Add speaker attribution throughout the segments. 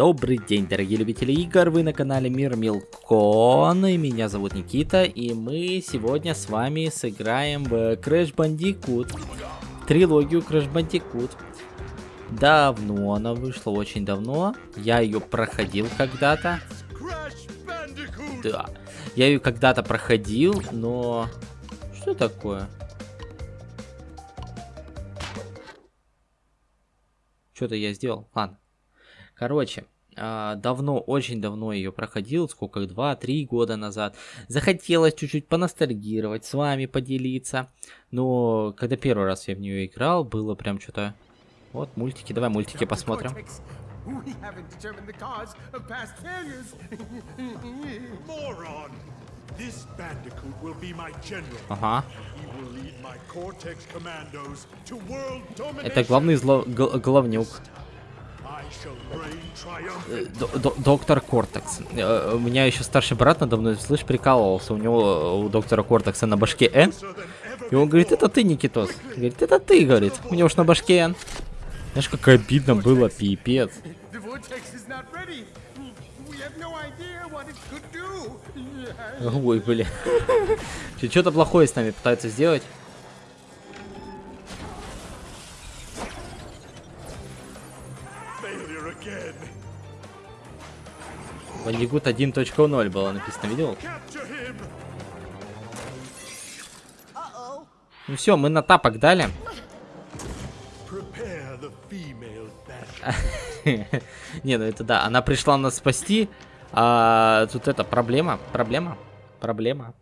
Speaker 1: Добрый день, дорогие любители игр, вы на канале Мир Милкон, и меня зовут Никита, и мы сегодня с вами сыграем в Crash Bandicoot, трилогию Crash Bandicoot. Давно она вышла, очень давно, я ее проходил когда-то. Да, я ее когда-то проходил, но... Что такое? Что-то я сделал. Ладно. Короче, а, давно, очень давно ее проходил, сколько, два-три года назад. Захотелось чуть-чуть поностальгировать, с вами поделиться. Но когда первый раз я в нее играл, было прям что-то... Вот, мультики, давай мультики посмотрим. Ага. Это главный зло... главнюк. Э, доктор Кортекс. Э, у меня еще старший брат надо мной, слышь, прикалывался. У него, у доктора Кортекса на башке Н. И он говорит, это ты, Никитос. Говорит, это ты, говорит. У него уж на башке Н. Знаешь, как обидно было, пипец. Ой, блин. Что-то плохое с нами пытаются сделать. Бандигут 1.0 было написано, видел? Ну все, мы на тапок дали. Не, ну это да, она пришла нас спасти, а тут это проблема, проблема, проблема.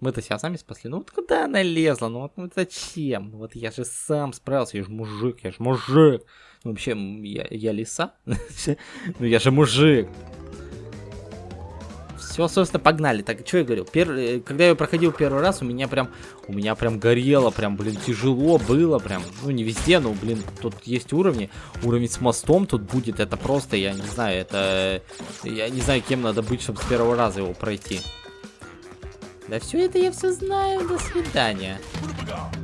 Speaker 1: Мы-то себя сами спасли. Ну вот куда она лезла? Ну вот ну, зачем? Вот я же сам справился, я же мужик, я же мужик. Ну, вообще, я, я лиса? ну я же мужик. Все, собственно, погнали. Так, что я говорил? Пер... Э, когда я проходил первый раз, у меня прям, у меня прям горело, прям, блин, тяжело было, прям, ну, не везде, но, блин, тут есть уровни. Уровень с мостом тут будет, это просто, я не знаю, это, я не знаю, кем надо быть, чтобы с первого раза его пройти. Да все это я все знаю, до свидания.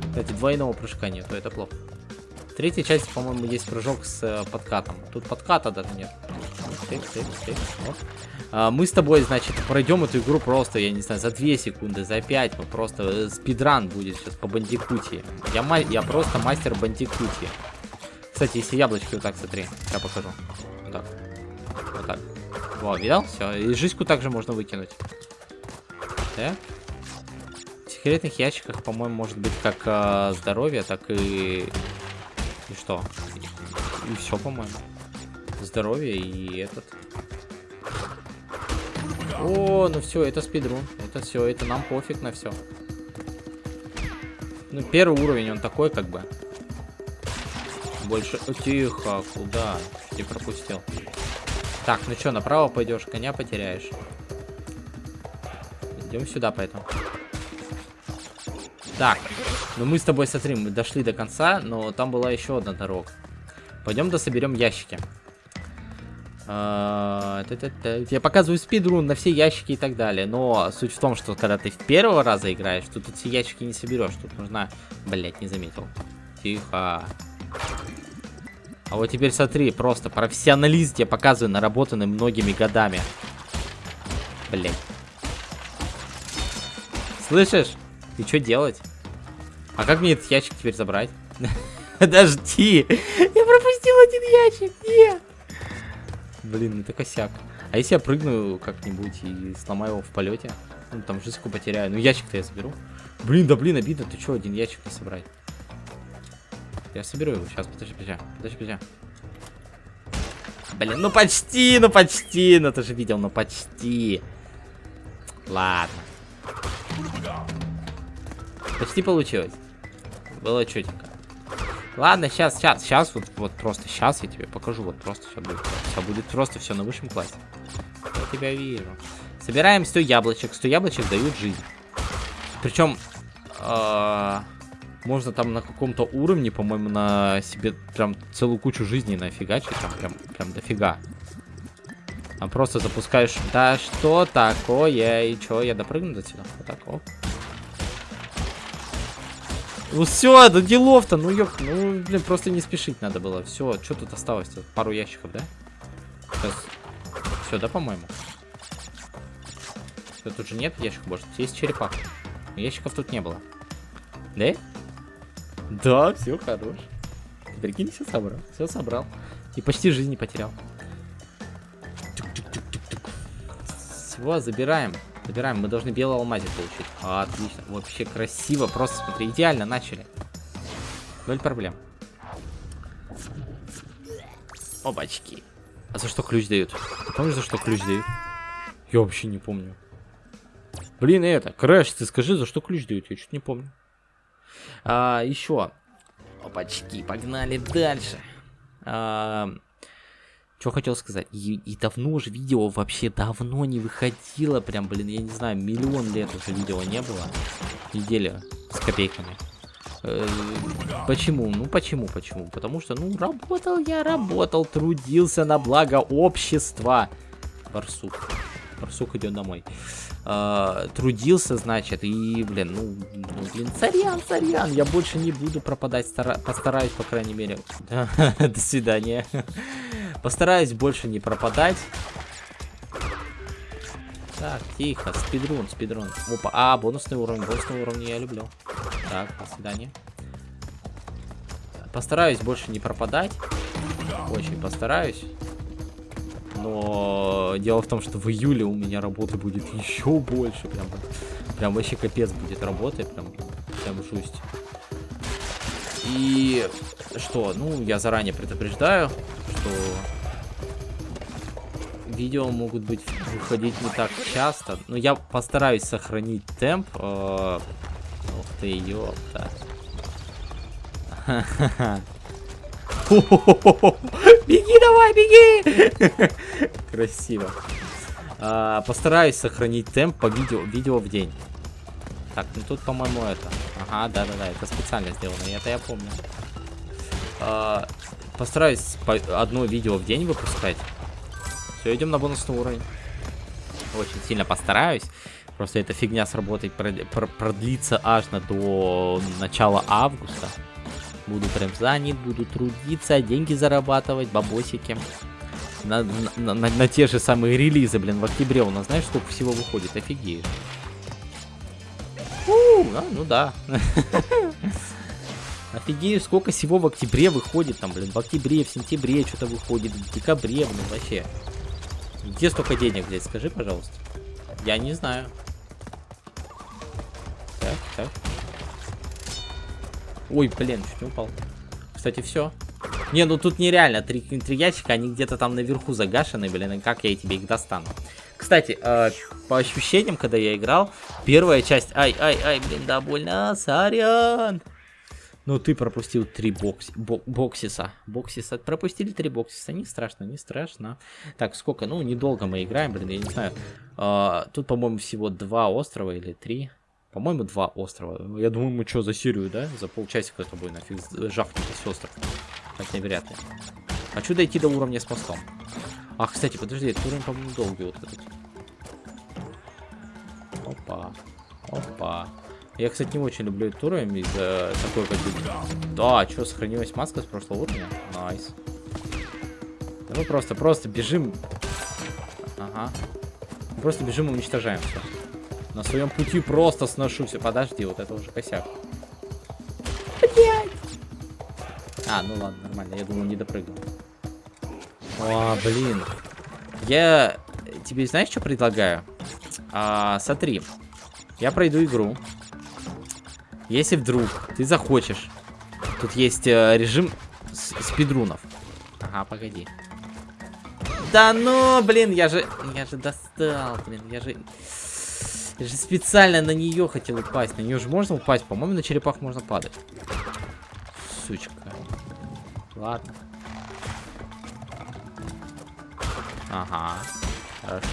Speaker 1: Кстати, двойного прыжка нету, это плохо. Третьей части, по-моему, есть прыжок с э, подкатом. Тут подката даже нет. Тык, тык, тык, вот. А, мы с тобой, значит, пройдем эту игру просто, я не знаю, за 2 секунды, за 5. Мы просто э, спидран будет сейчас по бандикути. Я, я просто мастер бандикути. Кстати, если яблочки вот так, смотри, я покажу. Вот так. Вот так. Во, видал? Все. И жизньку также можно выкинуть. Так. В секретных ящиках, по-моему, может быть как э, здоровье, так и... И что? И, все, по-моему. Здоровье и этот. О, ну все, это спидрун. Это все, это нам пофиг на все. Ну, первый уровень, он такой, как бы. Больше... О, тихо, куда? Ты пропустил. Так, ну что, направо пойдешь, коня потеряешь. Идем сюда, поэтому. Так, ну мы с тобой, смотри, мы дошли до конца, но там была еще одна дорога. Пойдем дособерем ящики. А, Я показываю спидрун на все ящики и так далее. Но суть в том, что когда ты в первого раза играешь, то тут все ящики не соберешь. Тут нужна... Блять, не заметил. Тихо. А вот теперь смотри, просто профессионалист я показываю, наработанный многими годами. Блять. Слышишь? И что делать? А как мне этот ящик теперь забрать? Подожди! Я пропустил один ящик! Нет! Блин, это косяк. А если я прыгну как-нибудь и сломаю его в полете? Ну, там жизньку потеряю. Ну, ящик-то я соберу. Блин, да блин, обидно. Ты что, один ящик не собрать? Я соберу его. Сейчас, подожди, подожди. Подожди, подожди. Блин, ну почти, ну почти. Ну ты же видел, ну почти. Ладно. Почти получилось. Было четенько. Ладно, сейчас, сейчас, сейчас, вот, вот просто сейчас я тебе покажу, вот просто все будет, все будет просто все на высшем классе. Я тебя вижу. Собираем 100 яблочек, 100 яблочек дают жизнь. Причем, э, а, можно там на каком-то уровне, по-моему, на себе прям целую кучу жизней нафигачить, там прям, прям дофига. А просто запускаешь, да что такое, и что, я допрыгну до сюда? Вот так, оп. Ну все, да делов-то, ну ёп, ну, блин, просто не спешить надо было. Все, что тут осталось? -то? Пару ящиков, да? Сейчас Все, да, по-моему? Тут же нет ящиков больше. Тут есть черепах. Ящиков тут не было. Да? Да, все хорош. Прикинь, все собрал. Все собрал. И почти жизни потерял. Все, забираем. Забираем. Мы должны белый алмазик получить. Отлично. Вообще красиво. Просто смотри, идеально начали. Ноль проблем. Опачки. А за что ключ дают? Ты помнишь, за что ключ дают? Я вообще не помню. Блин, это, Крэш, ты скажи, за что ключ дают? Я что-то не помню. А, еще. Опачки, погнали дальше. А, что хотел сказать? И, и давно уже видео вообще давно не выходило. Прям, блин, я не знаю, миллион лет уже видео не было. Неделя с копейками. Э, почему? Ну почему, почему? Потому что, ну, работал я, работал, трудился на благо общества. Барсук. Барсук идет домой. Э, трудился, значит, и, блин, ну, ну, блин, царян, царян, я больше не буду пропадать, стара постараюсь, по крайней мере. До свидания. Постараюсь больше не пропадать. Так, тихо, спидрун, спидрун. Опа, а, бонусный уровень, бонусный уровень я люблю. Так, до свидания. Постараюсь больше не пропадать. Очень постараюсь. Но дело в том, что в июле у меня работы будет еще больше. Прям, прям вообще капец будет работы. Прям, прям жусть. И что? Ну, я заранее предупреждаю, что видео могут быть выходить не так часто. Но я постараюсь сохранить темп. Э, ух ты, ёпта. Беги давай, беги! Красиво. А, постараюсь сохранить темп по видео, видео в день. Так, ну тут, по-моему, это. Ага, да-да-да, это специально сделано, это я помню. А, постараюсь по одно видео в день выпускать. Все, идем на бонусный уровень. Очень сильно постараюсь. Просто эта фигня с работой продлится аж на до начала августа. Буду прям занят, буду трудиться, деньги зарабатывать, бабосики. На, на, на, на те же самые релизы, блин, в октябре у нас, знаешь, сколько всего выходит? Офигеешь. У, а, ну да. Офигею, сколько всего в октябре выходит там, блин, в октябре, в сентябре что-то выходит, в декабре, блин, вообще. Где столько денег, блядь, скажи, пожалуйста. Я не знаю. Так, так. Ой, блин, чуть не упал. Кстати, все. Не, ну тут нереально. Три, три ящика, они где-то там наверху загашены, блин, и как я тебе их достану? Кстати, э, по ощущениям, когда я играл, первая часть... Ай, ай, ай, блин, да больно, сорян. Ну, ты пропустил три бокси, бо, боксиса. Боксиса. Пропустили три боксиса. Не страшно, не страшно. Так, сколько? Ну, недолго мы играем, блин, я не знаю. А, тут, по-моему, всего два острова или три. По-моему, два острова. Я думаю, мы что, за Сирию, да? За полчасика с тобой нафиг жахнуть с остров. Вряд ли. Хочу дойти до уровня с мостом. А, кстати, подожди, этот уровень, по-моему, долгий вот этот. Опа. Опа. Я, кстати, не очень люблю этот уровень из-за такой как. Да, что, сохранилась маска с прошлого уровня? Nice. Да мы просто, просто бежим. Ага. Просто бежим и уничтожаем все. На своем пути просто сношу все. Подожди, вот это уже косяк. А, ну ладно, нормально. Я думал, не допрыгнул. О, блин. Я тебе знаешь, что предлагаю? А, смотри. Я пройду игру. Если вдруг ты захочешь, тут есть э, режим спидрунов. Ага, погоди. Да ну, блин, я же, я же достал, блин, я же, я же специально на нее хотел упасть. На нее же можно упасть, по-моему, на черепах можно падать. Сучка. Ладно. Ага. Хорошо.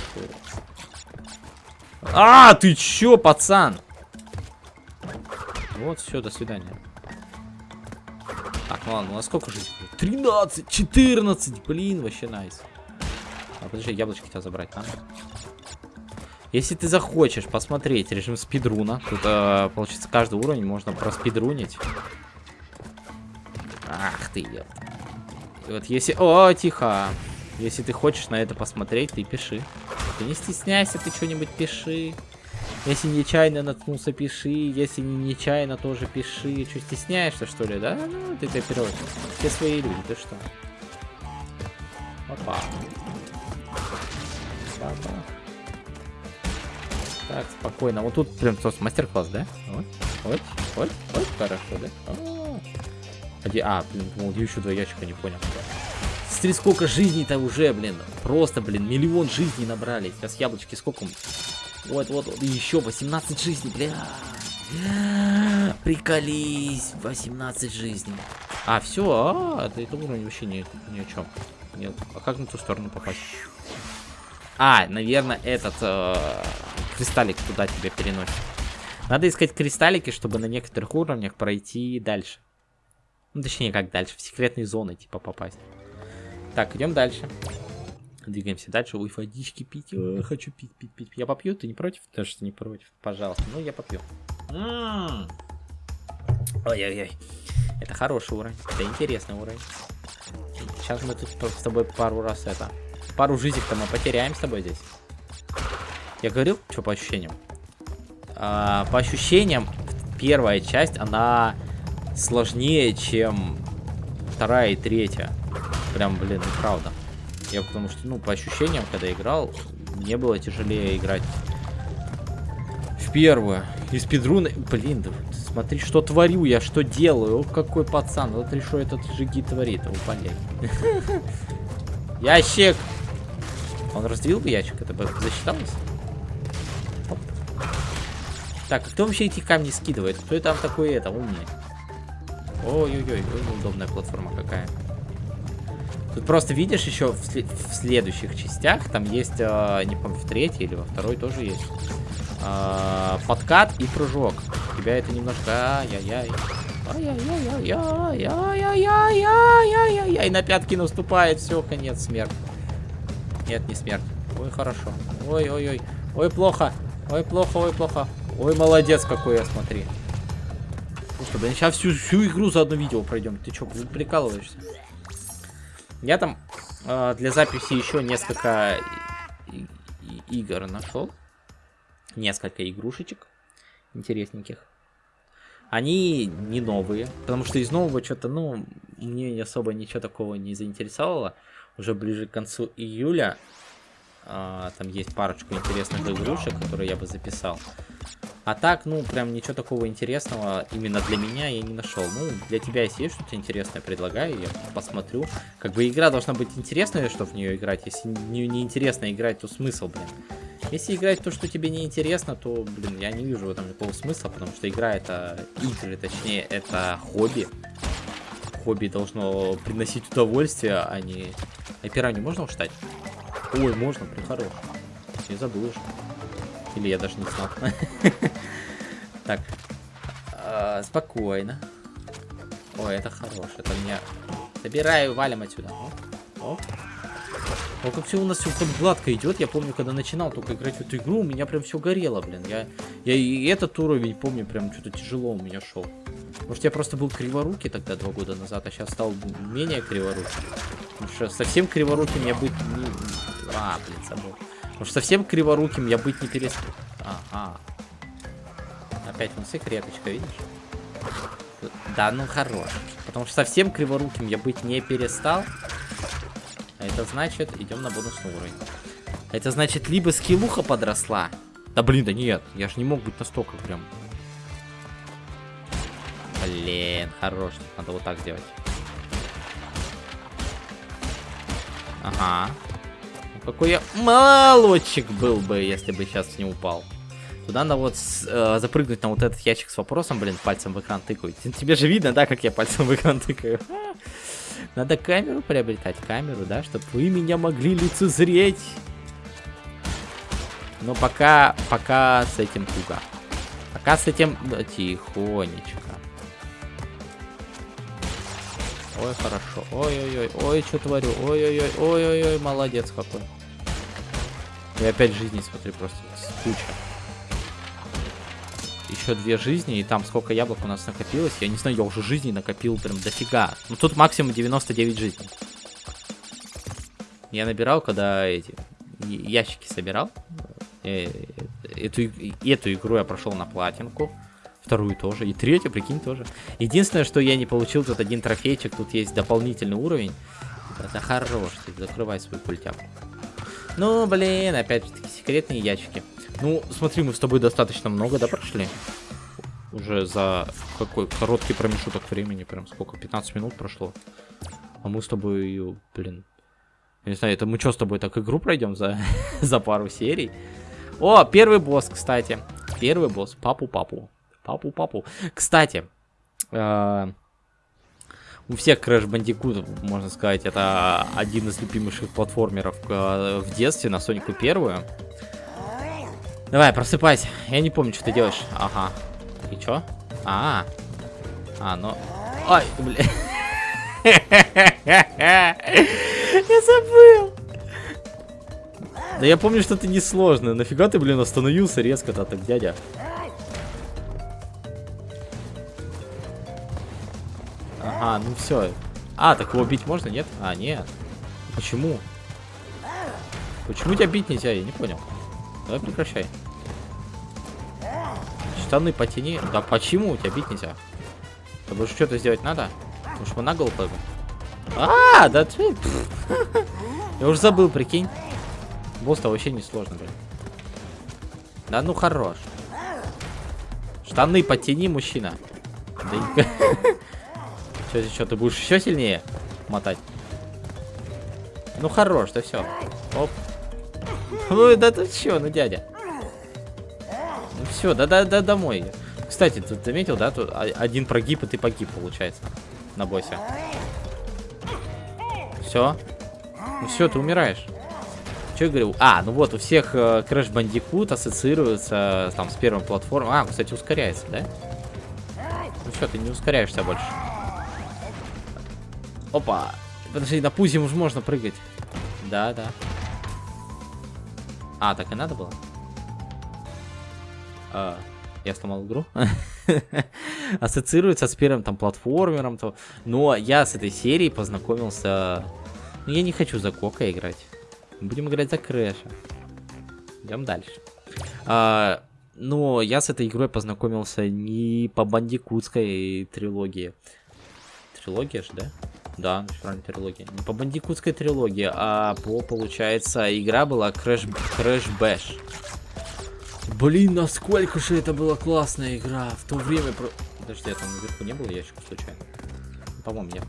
Speaker 1: А, ты чё, пацан? Вот, все, до свидания. Так, ладно, ну а сколько же? 13, 14, блин, вообще найс. А, подожди, яблочки тебя забрать надо. Если ты захочешь посмотреть режим спидруна, тут, э, получится, каждый уровень можно проспидрунить. Ах ты, ёпта. И вот если... О, тихо. Если ты хочешь на это посмотреть, ты пиши. Ты не стесняйся, ты что-нибудь пиши. Если нечаянно наткнулся, пиши. Если не нечаянно, тоже пиши. Что, стесняешься, что ли, да? Ну, ты копировать. Все свои люди, ты что? Опа. Опа. Так, спокойно. Вот тут прям мастер-класс, да? Вот, вот, вот, вот, хорошо, да? -а. а блин, думал, еще два ящика, не понял. Смотри, сколько жизней-то уже, блин. Просто, блин, миллион жизней набрали. Сейчас яблочки сколько? Вот, вот, вот. Еще 18 жизней, бля. Приколись. 18 жизней. А, все, а, это, это уровень вообще ни, ни о чем. Нет. А как на ту сторону попасть? А, наверное, этот э, кристаллик туда тебя переносит. Надо искать кристаллики, чтобы на некоторых уровнях пройти дальше. Ну, точнее, как дальше, в секретные зоны, типа, попасть. Так, идем дальше. Двигаемся дальше. Ой, водички пить. Ой, хочу пить, пить, пить. Я попью, ты не против? Ты что не против? Пожалуйста. Ну, я попью. Ой-ой-ой. Это хороший уровень. Это интересный уровень. Сейчас мы тут с тобой пару раз это... Пару жизней-то мы потеряем с тобой здесь. Я говорил, что по ощущениям? А, по ощущениям, первая часть, она сложнее, чем вторая и третья. Прям, блин, ну правда. Я потому что, ну, по ощущениям, когда играл, мне было тяжелее играть в первую. И спидруны... Блин, да, смотри, что творю я, что делаю. О, какой пацан. Вот что этот жиги творит. Упали. Ящик! Он раздвил бы ящик, это бы засчиталось? Так, а кто вообще эти камни скидывает? Кто там такой это, умный? Ой-ой-ой, неудобная платформа какая. Тут просто видишь еще в, след в следующих частях, там есть, э, не помню, в третьей или во второй тоже есть э, подкат и прыжок. Тебя это немножко... Ай-яй-яй. Ай-яй-яй-яй-яй-яй-яй-яй-яй. На пятки наступает. Все, конец, смерть. Нет, не смерть. Ой, хорошо. Ой-ой-ой. Ой, плохо. Ой, плохо, ой, плохо. Ой, молодец какой я, смотри. Слушай, блин, сейчас всю, всю игру за одно видео пройдем. Ты что, прикалываешься? Я там э, для записи еще несколько игр нашел. Несколько игрушечек интересненьких. Они не новые, потому что из нового что-то, ну, мне особо ничего такого не заинтересовало. Уже ближе к концу июля а, там есть парочку интересных игрушек, которые я бы записал. А так, ну, прям ничего такого интересного именно для меня я не нашел. Ну, для тебя, если есть что-то интересное, предлагаю, я посмотрю. Как бы игра должна быть интересная, чтобы в нее играть. Если не, не интересно играть, то смысл, блин. Если играть то, что тебе не интересно, то, блин, я не вижу в этом никакого смысла, потому что игра это игры, точнее, это хобби. Хобби должно приносить удовольствие, а не... А пиранью можно уштать? Ой, можно, прям хорош. Не забыл уже. Или я даже не знал. Так. А, спокойно. Ой, это хорош. Это меня... Собираю, валим отсюда. О, как все у нас все так гладко идет. Я помню, когда начинал только играть в эту игру, у меня прям все горело, блин. Я, я и этот уровень помню, прям что-то тяжело у меня шел. Может, я просто был криворукий тогда два года назад, а сейчас стал менее криворукий. Потому что совсем криворуким я быть не... А, блин, забыл. Потому что совсем криворуким я быть не перестал. Ага. Опять вон секреточка, видишь? Да, ну хорош. Потому что совсем криворуким я быть не перестал. А это значит, идем на бонусный уровень. Это значит, либо скиллуха подросла. Да блин, да нет, я же не мог быть настолько прям. Блин, хорош. Надо вот так сделать. Ага. Какой я молодчик был бы, если бы сейчас не упал. Туда надо вот э, запрыгнуть на вот этот ящик с вопросом, блин, пальцем в экран тыкаю. Тебе же видно, да, как я пальцем в экран тыкаю? Надо камеру приобретать, камеру, да, чтобы вы меня могли лицезреть. Но пока, пока с этим туго. Пока с этим... Да, тихонечко. Ой, хорошо. Ой-ой-ой. Ой, что творю. Ой-ой-ой. Ой-ой-ой. Молодец какой. И опять жизни, смотри, просто куча. Еще две жизни, и там сколько яблок у нас накопилось. Я не знаю, я уже жизни накопил прям дофига. Ну тут максимум 99 жизней. Я набирал, когда эти ящики собирал. Э, эту, эту игру я прошел на платинку. Вторую тоже. И третью, прикинь, тоже. Единственное, что я не получил тут один трофейчик. Тут есть дополнительный уровень. Это хорош. Ты закрывай свою пультяку. Ну, блин, опять-таки секретные ящики. Ну, смотри, мы с тобой достаточно много, да, прошли? Уже за какой короткий промежуток времени, прям сколько, 15 минут прошло. А мы с тобой, блин, я не знаю, это мы что с тобой так игру пройдем за, за пару серий? О, первый босс, кстати. Первый босс. Папу-папу. Папу-папу. Кстати, э, у всех Crash Bandicoot, можно сказать, это один из любимейших платформеров э, в детстве на Сонику первую. Давай, просыпайся. Я не помню, что ты делаешь. Ага. И чё? А, -а, -а. а ну... Ай, бля. Я забыл. Да я помню, что это несложно. Нафига ты, блин, остановился резко-то так, дядя? Ага, ну все. А, так его бить можно, нет? А, нет. Почему? Почему тебя бить нельзя? Я не понял. Давай прекращай. Штаны потяни. Да почему тебя бить нельзя? Тобой что-то сделать надо? Потому что мы на голову. А, да ты... Я уже забыл, прикинь. Босс-то вообще не сложно, блин. Да ну хорош. Штаны потяни, мужчина. Да Что, что, ты будешь еще сильнее мотать? Ну хорош, да все. Оп. Ну да ты что, ну дядя. Ну все, да да да домой. Кстати, ты заметил, да, тут один прогиб и ты погиб, получается, на боссе. Все. Ну все, ты умираешь. Что я говорил? А, ну вот, у всех э, Crash Bandicoot ассоциируется там с первым платформой. А, кстати, ускоряется, да? Ну что, ты не ускоряешься больше. Опа. Подожди, на пузе уже можно прыгать. Да, да. А, так и надо было? А, я сломал игру. Ассоциируется с первым там платформером. То... Но я с этой серией познакомился... Ну, я не хочу за Кока играть. Будем играть за Крэша. Идем дальше. А, но я с этой игрой познакомился не по бандикутской трилогии. Трилогия же, да? Да, правильно, трилогия. Не по бандикутской трилогии, а по, получается, игра была Crash, Crash Bash. Блин, насколько же это была классная игра. В то время... Про... Подожди, я там наверху не был ящик случайно? По-моему, нет.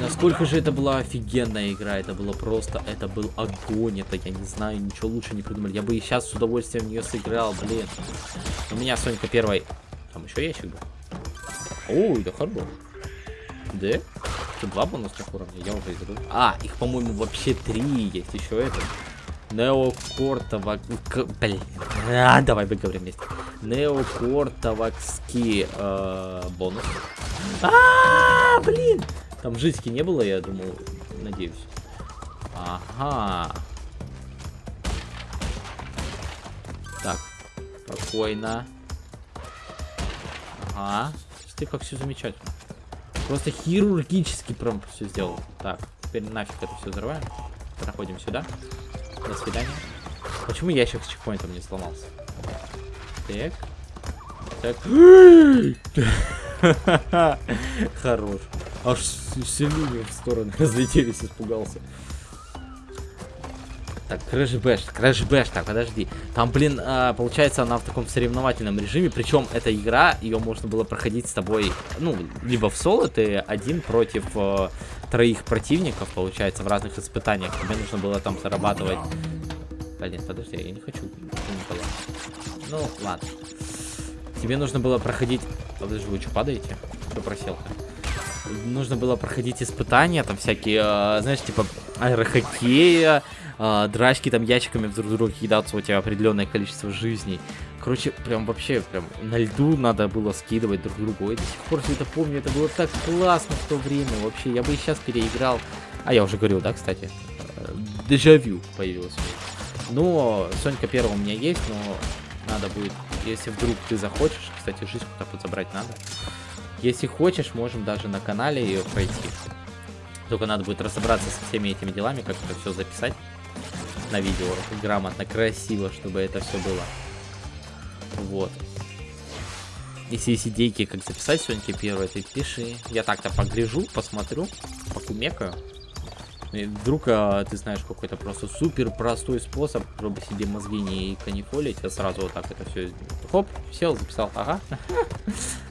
Speaker 1: Насколько же это была офигенная игра. Это было просто... Это был огонь. Это, я не знаю, ничего лучше не придумали. Я бы и сейчас с удовольствием в нее сыграл, блин. У меня Сонька первой... Там еще ящик был. Ой, да хорош. Да? Что, два бонусных уровня? Я уже забыл. А, их, по-моему, вообще три есть. Еще это. Неокортовак... Блин. А, давай выговорим вместе. Неокортовакский э, бонус. А, блин. Там жизни не было, я думал. Надеюсь. Ага. Так. Спокойно. Ага. Ты как все замечательно. Просто хирургически прям все сделал. Так, теперь нафиг это все взрываем. Проходим сюда. До свидания. Почему ящик с чекпоинтом не сломался? Так. Так. Хорош. Аж все люди в стороны разлетелись, испугался. Так, Crash Bash, так, подожди. Там, блин, э, получается, она в таком соревновательном режиме, причем эта игра, ее можно было проходить с тобой, ну, либо в соло, ты один против э, троих противников, получается, в разных испытаниях. Тебе нужно было там зарабатывать... Блин, подожди, я не хочу. Ну, ладно. Тебе нужно было проходить... Подожди, вы что, падаете? Что просел-то? Нужно было проходить испытания, там всякие, э, знаешь, типа аэрохоккея, э, драчки там ящиками друг друга кидаться, у тебя определенное количество жизней. Короче, прям вообще, прям на льду надо было скидывать друг другу. Я до сих пор все это помню, это было так классно в то время. Вообще, я бы и сейчас переиграл. А, я уже говорил, да, кстати? Э, дежавю появилось. Но Сонька первого у меня есть, но надо будет, если вдруг ты захочешь, кстати, жизнь куда-то забрать надо. Если хочешь, можем даже на канале ее пройти. Только надо будет разобраться со всеми этими делами, как это все записать на видео грамотно, красиво, чтобы это все было. Вот. Если есть идейки, как записать сегодня первое, ты пиши. Я так-то погляжу, посмотрю, покумекаю. И вдруг а, ты знаешь какой-то просто супер простой способ, чтобы себе мозги не канифолить, а сразу вот так это все, хоп, сел, записал, ага.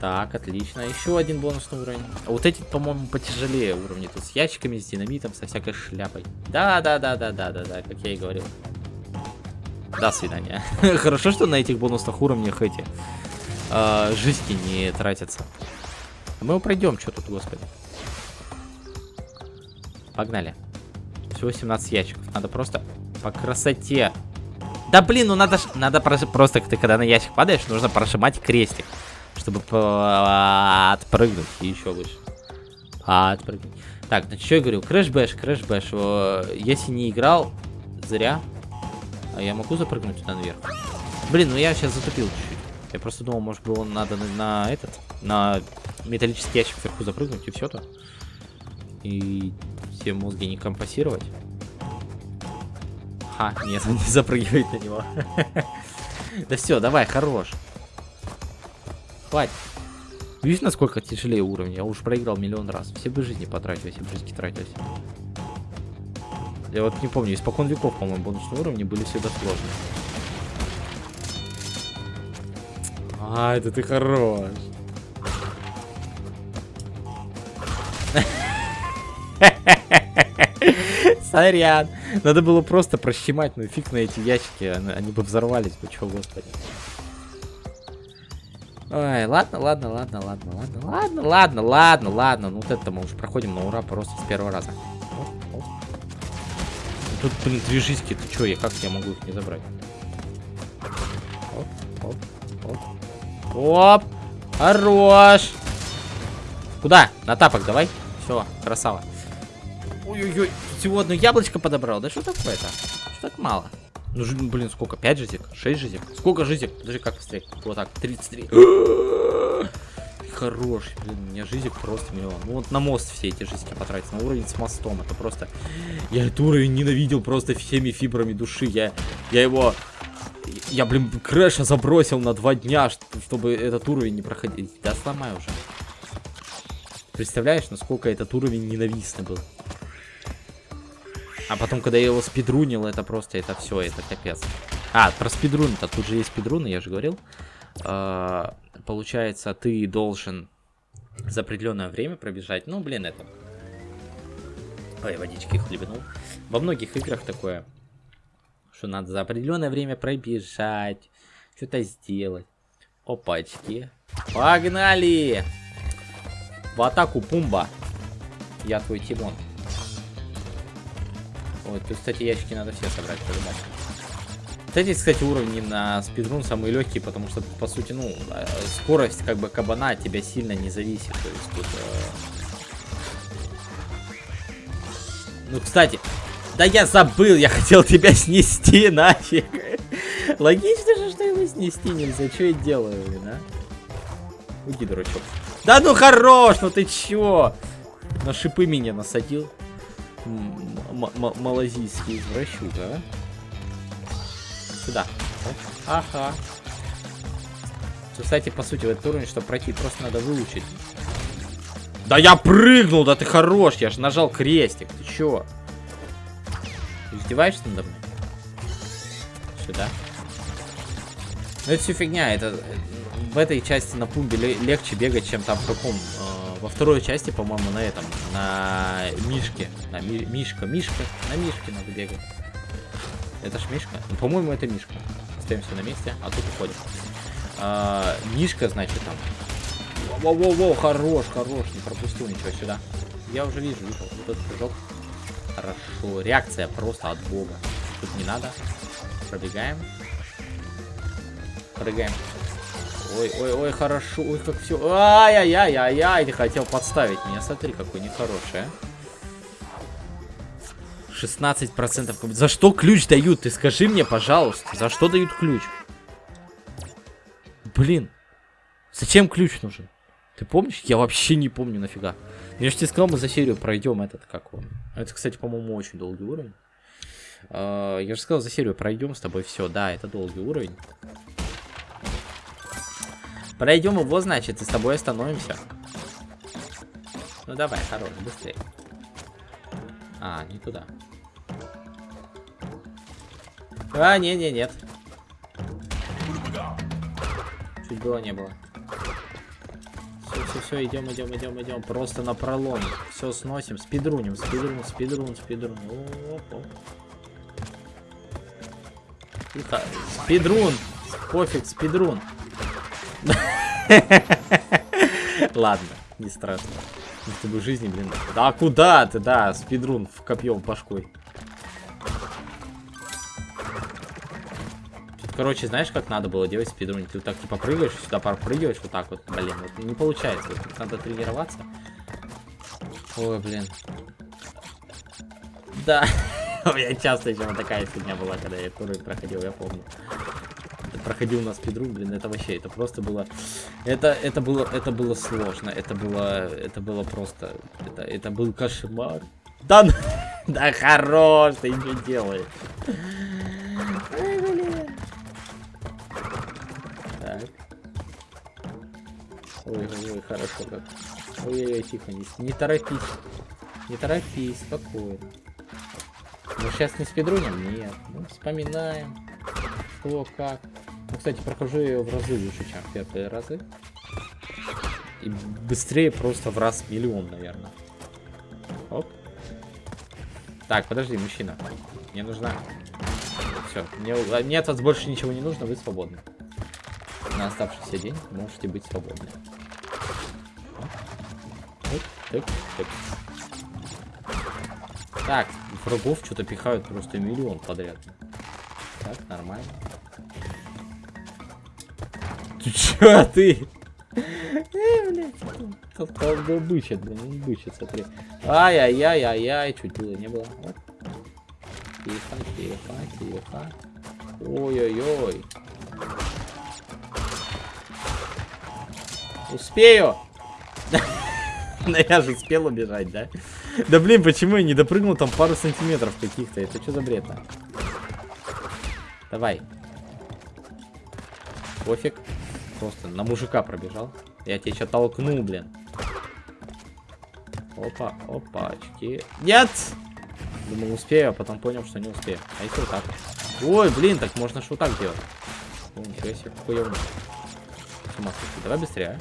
Speaker 1: Так, отлично. Еще один бонусный уровень. А вот эти, по-моему, потяжелее уровни. Тут с ящиками, с динамитом, со всякой шляпой. Да-да-да-да-да-да-да, как я и говорил. До свидания. Хорошо, что на этих бонусных уровнях эти э, жизни не тратятся. Мы его пройдем, что тут, господи. Погнали. Всего 17 ящиков. Надо просто по красоте. Да блин, ну надо, надо просто, когда на ящик падаешь, нужно прожимать крестик. Чтобы отпрыгнуть и еще лучше. Отпрыгнуть. Так, ну что я говорю, Crash Bash, Crash Bash. Если не играл, зря. А я могу запрыгнуть туда наверх? Блин, ну я сейчас затупил чуть-чуть. Я просто думал, может быть, он надо на, на этот, на металлический ящик вверху запрыгнуть и все-то. И все мозги не компостировать. Ха, нет, он не запрыгивает на него. Да все, давай, хорош. Хватит. Видишь, насколько тяжелее уровень? Я уже проиграл миллион раз. Все бы жизни потратил, если бы жизни тратились. Я вот не помню, испокон веков, по-моему, бонусные уровни были всегда сложные. А, это ты хорош. Сорян. Надо было просто прощемать, ну фиг на эти ящики, они бы взорвались чего, господи. Ой, ладно, ладно, ладно, ладно, ладно, ладно, ладно, ладно, ладно. Ну вот это мы уже проходим на ура просто с первого раза. Тут, блин, три жизни, ты чё, я как я могу их не забрать? Оп, оп, оп. Оп! Хорош! Куда? На тапок давай. Все, красава. Ой-ой-ой, всего одно яблочко подобрал. Да что такое-то? Что так мало? Ну, блин, сколько? 5 жизек? 6 жизек? Сколько жизек? Подожди, как быстрее? Вот так, 33. Хорош, блин, у меня жизнь просто миллион. Ну вот на мост все эти жизни потратить, на уровень с мостом. Это просто... Я этот уровень ненавидел просто всеми фибрами души. Я, я его... Я, блин, Крэша забросил на два дня, чтобы этот уровень не проходить. Да сломай уже. Представляешь, насколько этот уровень ненавистный был? А потом, когда я его спидрунил, это просто, это все, это капец. А, про спидрун-то, тут же есть спидруны, я же говорил. А, получается, ты должен за определенное время пробежать. Ну, блин, это... Ой, водички хлебнул. Во многих играх такое, что надо за определенное время пробежать, что-то сделать. Опачки. Погнали! В атаку, Пумба. Я твой Тимон. Вот, тут, кстати, ящики надо все собрать, по-любому. Вот эти, кстати, уровни на спидрун самые легкие, потому что, по сути, ну, э, скорость, как бы, кабана от тебя сильно не зависит. То есть тут... Э... Ну, кстати, да я забыл, я хотел тебя снести нафиг. Логично же, что его снести нельзя. Что я делаю, блин, а? Уйди, дурачок. Да ну хорош, ну ты чё? На шипы меня насадил малазийский извращуга, а? Сюда. Ага. Кстати, по сути, в этот уровень, чтобы пройти, просто надо выучить. Да я прыгнул, да ты хорош, я же нажал крестик, ты чё? Ты издеваешься надо мной? Сюда. Ну это все фигня, это в этой части на пумбе легче бегать, чем там в каком э, во второй части, по-моему, на этом, на Мишке. На ми Мишка, Мишка, на Мишке надо бегать. Это ж Мишка? Ну, по-моему, это Мишка. Остаемся на месте, а тут уходим. А, Мишка, значит, там. Воу-воу-воу, хорош, хорош, не пропустил ничего сюда. Я уже вижу, вижу, вот этот прыжок. Хорошо, реакция просто от бога. Тут не надо. Пробегаем. Прыгаем. Ой, ой, ой, хорошо. Ой, как все. Ай-яй-яй-яй-яй. Ты хотел подставить меня. Смотри, какой нехороший, а. 16%. За что ключ дают? Ты скажи мне, пожалуйста. За что дают ключ? Блин. Зачем ключ нужен? Ты помнишь? Я вообще не помню нафига. Я же тебе сказал, мы за серию пройдем этот, как он. Это, кстати, по-моему, очень долгий уровень. А, я же сказал, за серию пройдем с тобой все. Да, это долгий уровень. Пройдем его, значит, и с тобой остановимся. Ну давай, хорош, быстрее. А, не туда. А, не, не, нет. Чуть было, не было. Все, все, все, идем, идем, идем, идем. Просто на пролом. Все сносим, спидруним, спидрун, спидрун, спидрун. Оп. Тихо. Спидрун. Пофиг, спидрун. Ладно, не страшно. С тобой жизни, блин. Да куда ты, да, спидрун в копьем башкой. Тут, короче, знаешь, как надо было делать спидрун? Ты вот так типа прыгаешь, сюда прыгаешь, вот так вот, блин, вот не получается. Вот, надо тренироваться. Ой, блин. Да. У меня часто еще такая фигня была, когда я этот проходил, я помню проходил на спидрун, блин, это вообще, это просто было, это, это было, это было сложно, это было, это было просто, это, это был кошмар. Да, да хорош, ты не делаешь. Ой, блин. Так. Ой, ой, ой, хорошо как. Ой-ой-ой, тихо, не, не торопись. Не торопись, спокойно. Мы сейчас не спидрунем? Нет. Ну, вспоминаем. Что, как. Кстати, прохожу ее в разы лучше, чем первые разы. И быстрее просто в раз миллион, наверное. Оп. Так, подожди, мужчина. Мне нужна... Все, мне, мне от вас больше ничего не нужно, вы свободны. На оставшийся день можете быть свободны. Так, так, так. так врагов что-то пихают просто миллион подряд. Так, нормально. Ты чё, ты? Блядь. Там был бычит, блин, он бычит, смотри. Ай-яй-яй-яй-яй, чуть было, не было. Тихо, тихо, тихо. Ой-ой-ой. Успею! Ну я же успел убежать, да? Да блин, почему я не допрыгнул там пару сантиметров каких-то? Это что за бред -то? Давай. Пофиг. Просто на мужика пробежал. Я тебя что толкну, блин. Опа, опачки. Нет! Думал, успею, а потом понял, что не успею. А если вот так? Ой, блин, так можно что так делать. О, ничего себе, какой я умный. Давай быстрее, а?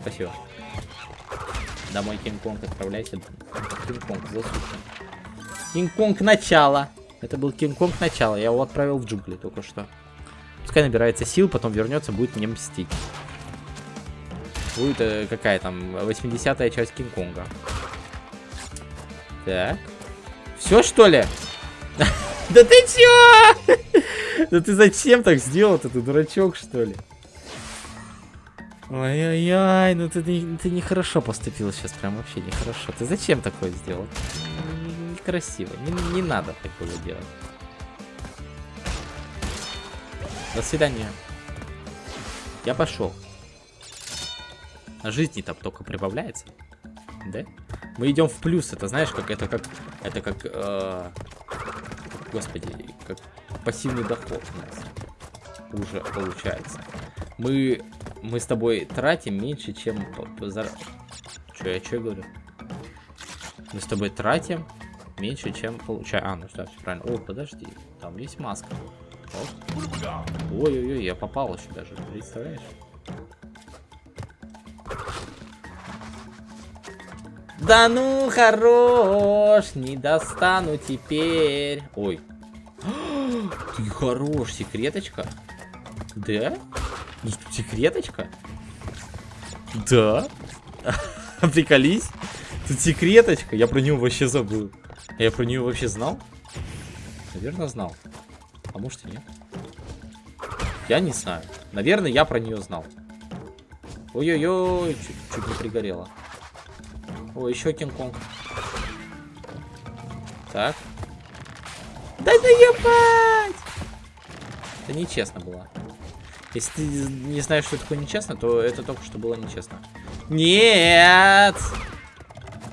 Speaker 1: Спасибо. Домой Кинг-Конг отправляйся. Кинг-Конг засушен. Кинг-Конг начало. Это был Кинг-Конг начало. Я его отправил в джунгли только что. Пускай набирается сил, потом вернется, будет мне мстить. Будет э, какая там, 80-я часть Кинг-Конга. Так. Все, что ли? Да ты чё? Да ты зачем так сделал Ты дурачок, что ли? Ой-ой-ой, ну ты, ты нехорошо поступил сейчас, прям вообще нехорошо. Ты зачем такое сделал? Некрасиво, не, не надо такое делать. До свидания. Я пошел. А жизни там только прибавляется. Да? Мы идем в плюс. Это знаешь, как это как. Это как. Э, господи, как пассивный доход у нас уже получается. Мы. Мы с тобой тратим меньше, чем. Че, я что говорю? Мы с тобой тратим меньше, чем получаем. А, ну что, все правильно. О, подожди. Там есть маска. Ой-ой-ой, я попал еще даже, представляешь? Да ну, хорош, не достану теперь. Ой. Ты хорош, секреточка? Да? Ну, секреточка? Да? Приколись. Тут секреточка. Я про нее вообще забыл. Я про нее вообще знал? Наверное, знал. А может и нет. Я не знаю. Наверное, я про нее знал. Ой-ой-ой, чуть, чуть не пригорело. О, еще Кинг-Конг. Так. Да наебать! Это нечестно было. Если ты не знаешь, что такое нечестно, то это только что было нечестно. Нет!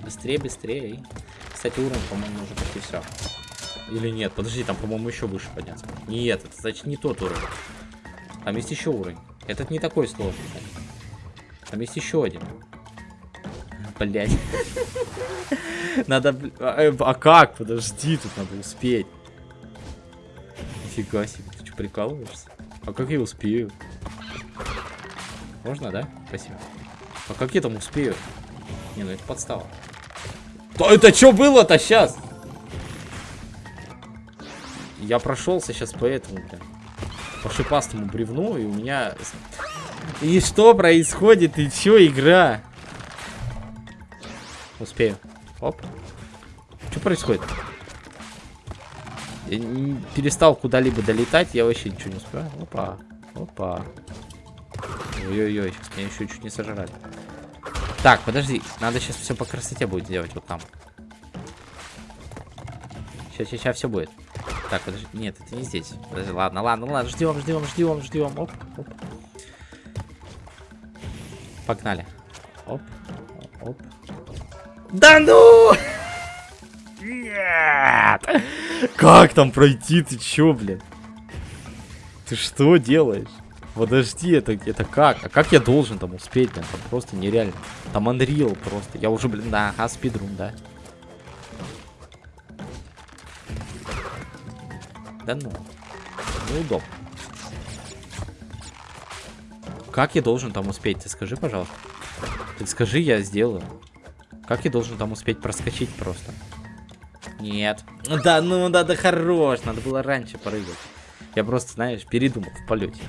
Speaker 1: быстрее, быстрее. Кстати, уровень, по-моему, уже почти все. Или нет? Подожди, там, по-моему, еще выше подняться. Нет, это значит не тот уровень. Там есть еще уровень. Этот не такой сложный. Там есть еще один. Блять. Надо... А, а как? Подожди, тут надо успеть. Нифига себе, ты что, прикалываешься? А как я успею? Можно, да? Спасибо. А как я там успею? Не, ну это подстава. То это что было-то сейчас? Я прошелся сейчас по этому, блин. По шипастому бревну, и у меня... И что происходит? И чё, игра? Успею. Оп. Что происходит? Я перестал куда-либо долетать, я вообще ничего не успеваю. Опа. Опа. Ой-ой-ой, сейчас меня еще чуть не сожрали. Так, подожди, надо сейчас все по красоте будет делать вот там. Сейчас, сейчас, сейчас все будет. Так, подожди, нет, это не здесь. Подожди, ладно, ладно, ладно, ждем, ждем, ждем, ждем. Оп, оп. Погнали. Оп, оп. Да ну! Нет! Как там пройти? Ты чё, блин? Ты что делаешь? Подожди, это, это как? А как я должен там успеть, блин? Там просто нереально. Там Unreal просто. Я уже, блин, да, ага, спидрун, да. Да ну. Неудобно. Как я должен там успеть? Ты скажи, пожалуйста. Ты скажи, я сделаю. Как я должен там успеть проскочить просто? Нет. Да, ну да, да хорош. Надо было раньше прыгать. Я просто, знаешь, передумал в полете.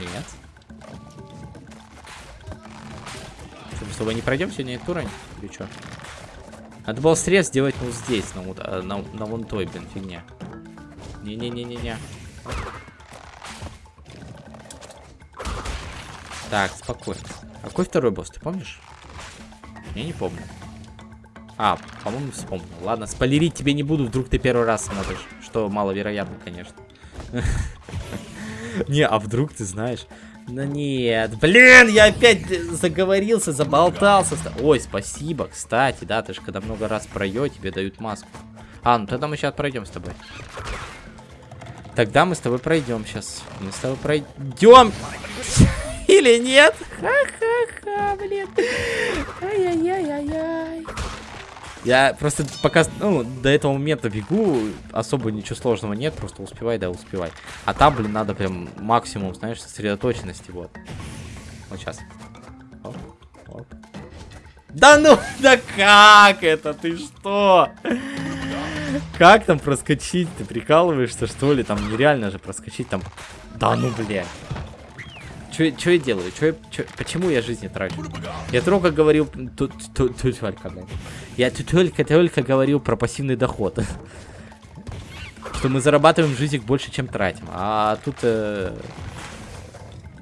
Speaker 1: Нет. Что, мы с тобой не пройдем сегодня этот уровень? Или что? Надо было срез сделать вот здесь, на, вот, а, на, на вон той, блин, фигня. Не-не-не-не-не. Так, спокойно. Какой второй босс, ты помнишь? Я не помню. А, по-моему, вспомнил. Ладно, спойлерить тебе не буду, вдруг ты первый раз смотришь. Что маловероятно, конечно. Не, а вдруг ты знаешь? Ну нет, блин, я опять заговорился, заболтался. Ой, спасибо, кстати, да, ты же когда много раз пройдешь, тебе дают маску. А, ну тогда мы сейчас пройдем с тобой. Тогда мы с тобой пройдем сейчас. Мы с тобой пройдем. Или нет? Ха-ха-ха, блин. Ай-яй-яй-яй-яй. Я просто пока, ну, до этого момента бегу, особо ничего сложного нет, просто успевай, да, успевай. А там, блин, надо прям максимум, знаешь, сосредоточенности, вот. Вот сейчас. Оп, оп. Да ну, да как это, ты что? Как там проскочить? Ты прикалываешься, что ли? Там нереально же проскочить там. Да ну, блядь. Что я делаю? Чё я, чё, почему я жизни трачу? Я только говорил... Тут, тут, только, блядь. Я только-только говорил про пассивный доход. Что мы зарабатываем жизнь больше, чем тратим. А тут... Э...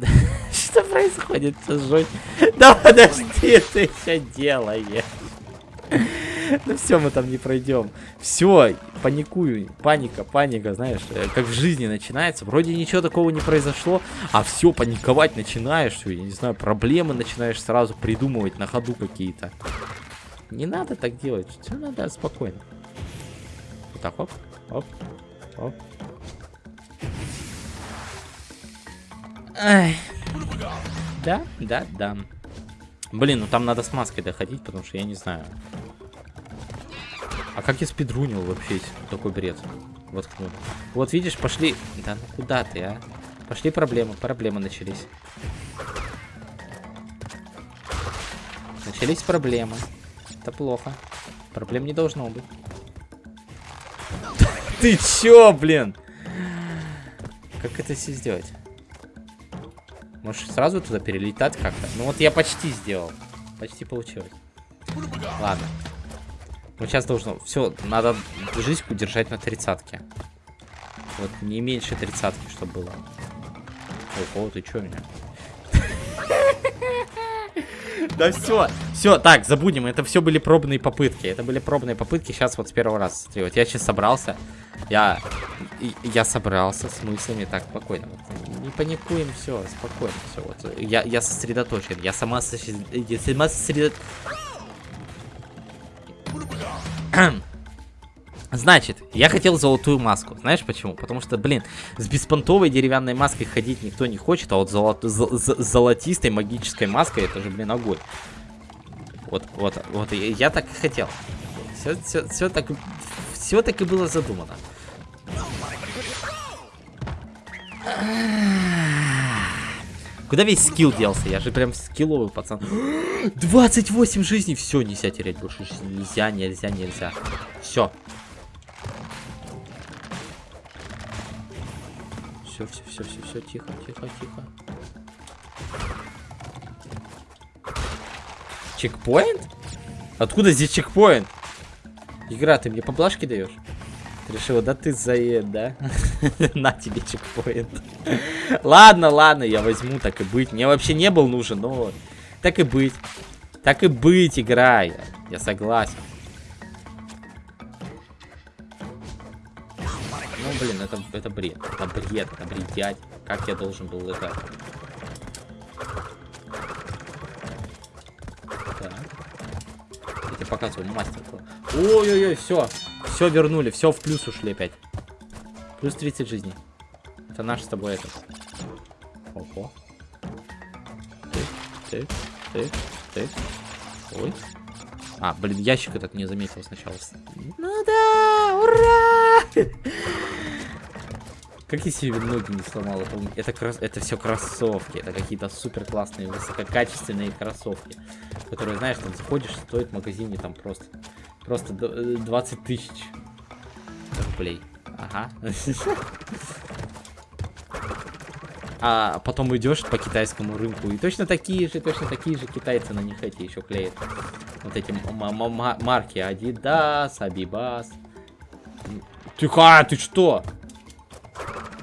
Speaker 1: Что происходит? Да подожди, ты что делаешь? Ну все, мы там не пройдем. Все, паникую. Паника, паника, знаешь, э, как в жизни начинается. Вроде ничего такого не произошло, а все, паниковать начинаешь. Я не знаю, проблемы начинаешь сразу придумывать на ходу какие-то. Не надо так делать. Все надо спокойно. Вот так, оп, оп, оп. Ай. Да, да, да. Блин, ну там надо с маской доходить, потому что я не знаю. А как я спидрунил вообще такой бред? Воткнул. Вот видишь, пошли... Да ну куда ты, а? Пошли проблемы, проблемы начались. Начались проблемы. Это плохо. Проблем не должно быть. Ты чё, блин? Как это все сделать? Можешь сразу туда перелетать как-то? Ну вот я почти сделал. Почти получилось. Ладно. Вот сейчас должно... Все, надо жизнь удержать на тридцатке. Вот, не меньше тридцатки, чтобы было. Ого, ты чё меня? Да все, Все, так, забудем. Это все были пробные попытки. Это были пробные попытки. Сейчас вот с первого раза. Смотри, вот я сейчас собрался. Я... Я собрался с мыслями. Так, спокойно. Вот, не паникуем, все, спокойно. Все, вот. Я, я сосредоточен. Я сама, сосред... я сама сосредоточен. Значит, я хотел золотую маску. Знаешь почему? Потому что, блин, с беспонтовой деревянной маской ходить никто не хочет, а вот золот... золотистой магической маской это же, блин, огонь. Вот, вот, вот, я так и хотел. Все, все, все так, все так и было задумано. Куда весь скилл делся? Я же прям скилловый пацан. 28 жизней. Все, нельзя терять больше жизни. Нельзя, нельзя, нельзя. Все. Все, все, все, все, все, тихо, тихо, тихо. Чекпоинт? Откуда здесь чекпоинт? Игра, ты мне поблажки даешь? Решила, да ты заед, да? На тебе чекпоинт. ладно, ладно, я возьму, так и быть. Мне вообще не был нужен, но так и быть. Так и быть, играй. Я согласен. Ну, блин, это, это бред. Это бред, это бредять. Как я должен был это... Так. Я тебе показываю мастер. Ой-ой-ой, все. Все вернули, все в плюс ушли опять. Плюс 30 жизней. Это наш с тобой этот. Ого. Ты, ты, ты, ты. Ой. А, блин, ящик этот не заметил сначала. Ну да, ура! Как я себе ноги не сломал? Это, это, крос... это все кроссовки. Это какие-то супер классные, высококачественные кроссовки. Которые, знаешь, там заходишь, стоит в магазине там просто... Просто 20 э, тысяч рублей. Ага. А потом идешь по китайскому рынку, и точно такие же, точно такие же китайцы на них эти еще клеят. Вот эти марки Adidas, Abibas. Тихо, ты что?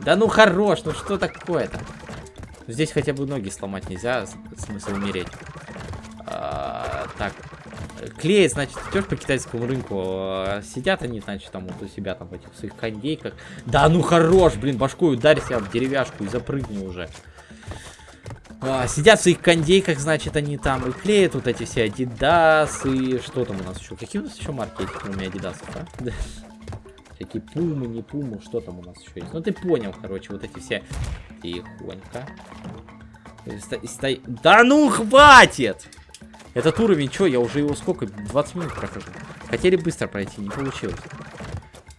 Speaker 1: Да ну хорош, ну что такое-то? Здесь хотя бы ноги сломать нельзя, смысл умереть. А, так, клеит, значит, идешь по китайскому рынку, а сидят они, значит, там вот у себя там в этих своих кондейках. Да ну хорош, блин, башкой ударь себя в деревяшку и запрыгни уже. А, сидят в своих кондейках, значит, они там и клеят вот эти все Adidas и что там у нас еще? Какие у нас еще марки этих, кроме Adidas, а? Всякие пумы, не пумы, что там у нас еще есть? Ну ты понял, короче, вот эти все. Тихонько. Стой... Да ну хватит! Этот уровень, что, я уже его сколько? 20 минут прохожу. Хотели быстро пройти, не получилось.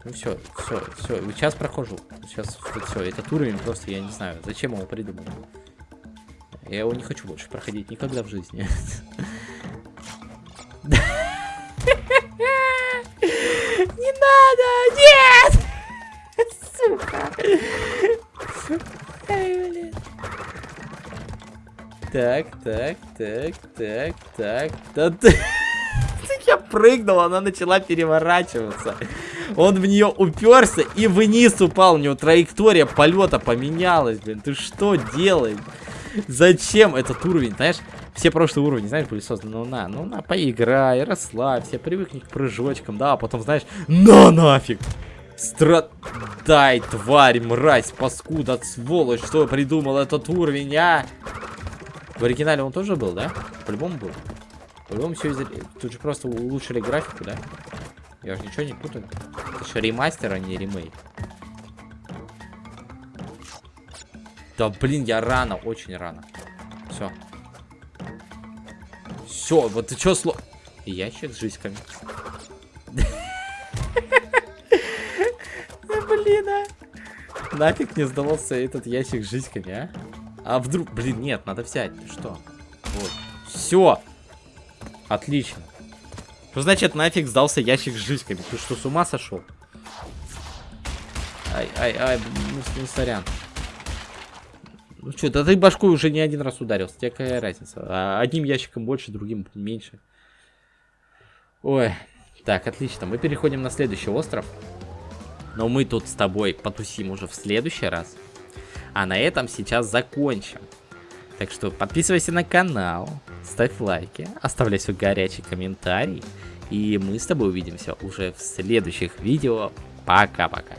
Speaker 1: Ну все, все, все, сейчас прохожу. Сейчас все, этот уровень просто, я не знаю, зачем его придумал. Я его не хочу больше проходить никогда в жизни. Не надо! Нет! Сука! Ай, блин. Так, так, так, так, так. Да ты... Я прыгнул, она начала переворачиваться. Он в нее уперся и вниз упал. У него траектория полета поменялась, блин. Ты что делаешь? Зачем этот уровень, знаешь? Все прошлые уровни, знаешь, были созданы. Ну на, ну на, поиграй, расслабься, привыкни к прыжочкам, да, а потом, знаешь, на нафиг. Страдай, тварь, мразь, паскуда, сволочь, что придумал этот уровень, а? В оригинале он тоже был, да? По-любому был. По-любому все из... Тут же просто улучшили графику, да? Я же ничего не путаю. Это же ремастер, а не ремейк. Да блин, я рано, очень рано. Все. Все, вот ты что сло... Ящик с жизками. Блин, а. Нафиг не сдавался этот ящик с жизками, а? А вдруг... Блин, нет, надо взять. Что? Вот. Все. Отлично. Что значит нафиг сдался ящик с жизками? Ты что, с ума сошел? Ай, ай, ай, ну, ну сорян. Ну что, да ты башкой уже не один раз ударился. Тебе какая разница? А одним ящиком больше, другим меньше. Ой. Так, отлично. Мы переходим на следующий остров. Но мы тут с тобой потусим уже в следующий раз. А на этом сейчас закончим. Так что подписывайся на канал, ставь лайки, оставляй свой горячий комментарий. И мы с тобой увидимся уже в следующих видео. Пока-пока.